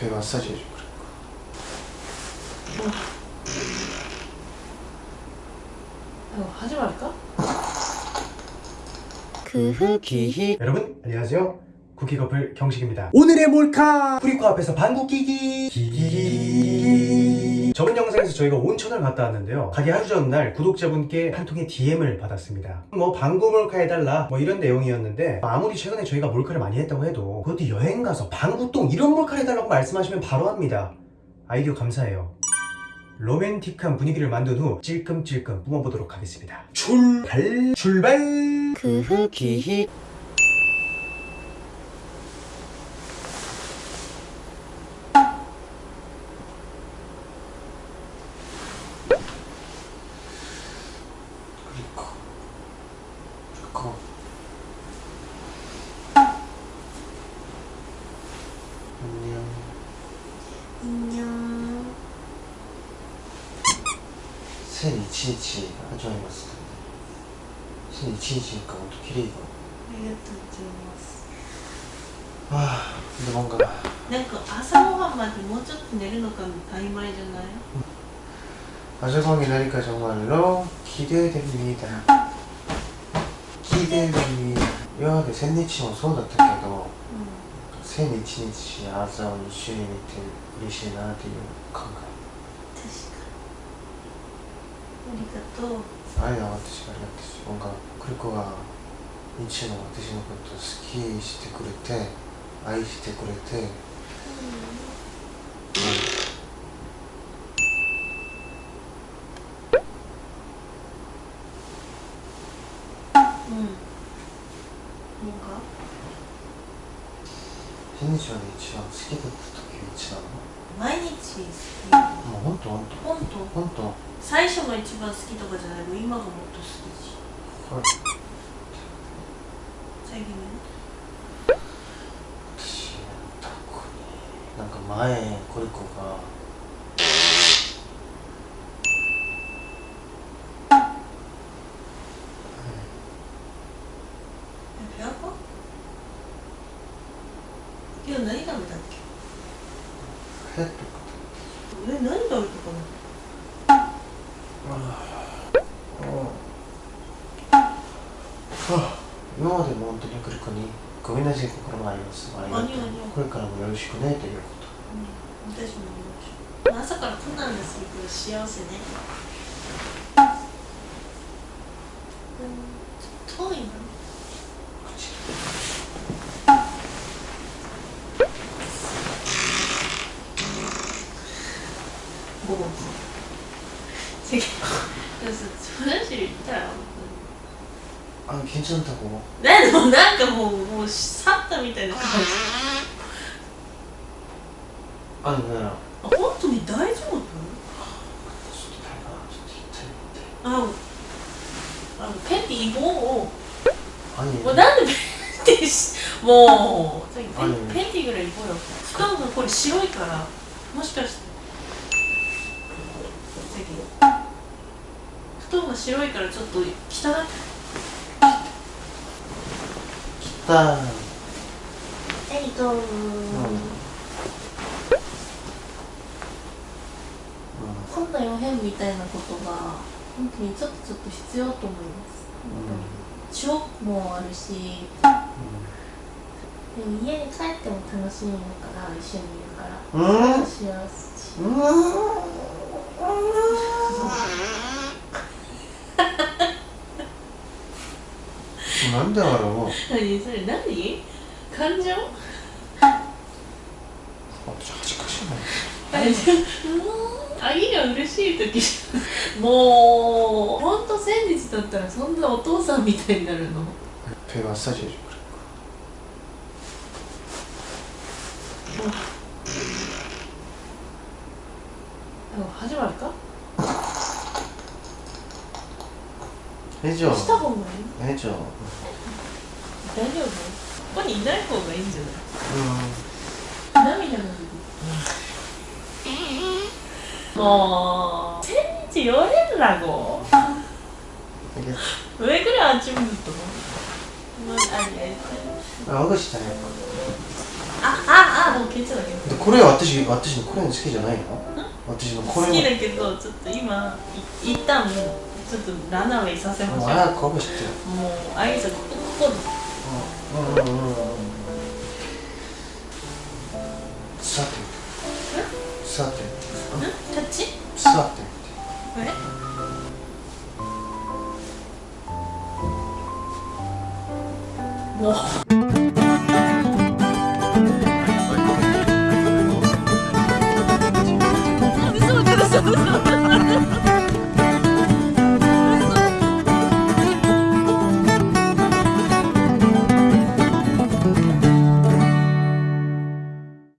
배 마사지 해줘 이거. 하지 말까? 크흐기히. 여러분 안녕하세요. 쿠키커플 경식입니다. 오늘의 몰카! 프리코 앞에서 방구 끼기 기기기기 저번 영상에서 저희가 온천을 갔다 왔는데요. 가기 하루 전날 구독자분께 한 통의 DM을 받았습니다. 뭐 방구 몰카 해달라 뭐 이런 내용이었는데 아무리 최근에 저희가 몰카를 많이 했다고 해도 그것도 여행 가서 방구똥 이런 몰카를 해달라고 말씀하시면 바로 합니다. 아이디어 감사해요. 로맨틱한 분위기를 만든 후 찔끔찔끔 뿜어보도록 하겠습니다. 출발! 출발! 크흐기 그리고 안녕 안녕 1001日始まります1001日かほんと綺麗がありがとうございますああでもなんかなんか朝ごはんまでもうちょっと寝るのが曖昧じゃない 아재광이 나니까 정말로 기대됩니다 聞いてに今まで千日もそうだったけど、千、うん、日日し朝を一緒に見て嬉しいなっていう考え確かに。ありがとう。愛は私がありがとう。音楽クリコが日の私のことを好きしてくれて愛してくれて、うん。千日はね一番好きだった時が一番毎日好もうほんとほんとき本当？ほんと最初が一番好きとかじゃないもう今がもっと好きし。はい。最近ね。私なんか前コリコがえペアパ何食べたっけ？え？何食べたかな？今までも本当にクリコにごめんなさい心があります。ありがとう。これからもよろしくねというこうん。私も見ましょう。朝からこんなんでするから幸せね。うん遠いな午後違うでもさ話言ったらとあ괜찮다でもなんかもうもう去ったみたいな感じ。あ本当に大丈夫？あペティももうなんでペもうペティぐらいこうよ。しこれ白いからもしかしてき布団が白いから。ちょっと汚い来たえいとこんな予変みたいなことが本当にちょっとちょっと必要と思いますショックもあるしでも家に帰っても楽しみだから一緒にいるからうん幸せなんだろう？もう何？それ何？感情？恥ずかしいな。あれあいが嬉しい時もう本当先日だったらそんなお父さんみたいになるの。ペマッサージでし始まるか？ラジオした方がいい？大丈夫？ここにいない方がいいんじゃない、うん、涙がもう千日寄れんなご上ぐらいあっち向くと思う。あ、あ、あ、あ、あ、もう消えちゃうけ。これ私、私のこれの好きじゃないの？私のこれ好きだけど、ちょっと今い一旦もうちょっとランナーウェイさせましょう。もう早くかぶしてよもうあいつここうんうんうんうんさて。さて。タッチさて。えもう